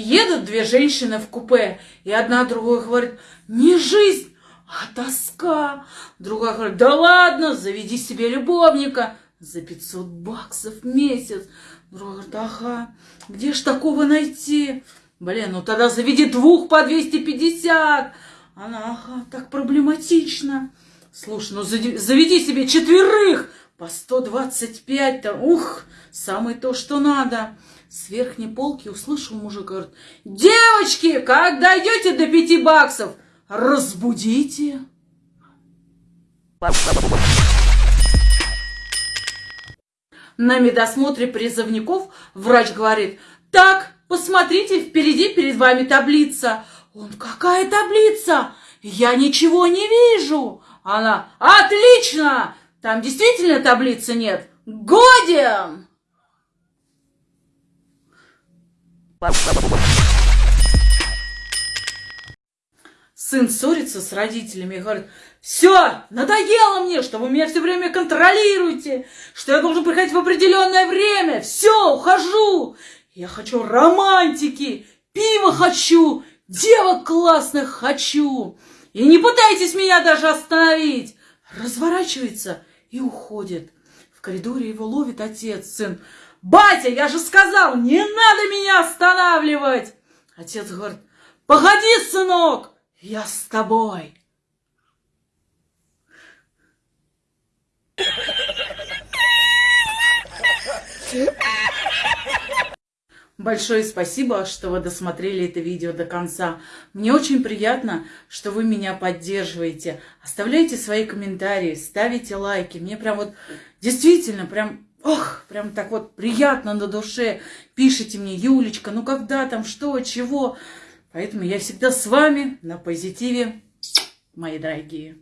Едут две женщины в купе, и одна другой говорит, не жизнь, а тоска. Другая говорит, да ладно, заведи себе любовника за 500 баксов в месяц. Другая говорит, ага, где ж такого найти? Блин, ну тогда заведи двух по 250. Она, ага, так проблематично. Слушай, ну заведи себе четверых по 125-то. Ух, самое то, что надо. С верхней полки услышал мужик, говорит, девочки, когда дойдете до пяти баксов, разбудите. На медосмотре призывников врач говорит, так, посмотрите, впереди перед вами таблица. Он, какая таблица? Я ничего не вижу. Она, отлично, там действительно таблицы нет. Годен! Сын ссорится с родителями и говорит, все, надоело мне, что вы меня все время контролируете, что я должен приходить в определенное время, все, ухожу. Я хочу романтики, пиво хочу, девок классных хочу. И не пытайтесь меня даже остановить. Разворачивается и уходит. В коридоре его ловит отец, сын. Батя, я же сказал, не надо меня останавливать. Отец говорит, погоди, сынок, я с тобой. Большое спасибо, что вы досмотрели это видео до конца. Мне очень приятно, что вы меня поддерживаете. Оставляйте свои комментарии, ставите лайки. Мне прям вот действительно прям Ох, прям так вот приятно на душе. Пишите мне, Юлечка, ну когда там, что, чего. Поэтому я всегда с вами на позитиве, мои дорогие.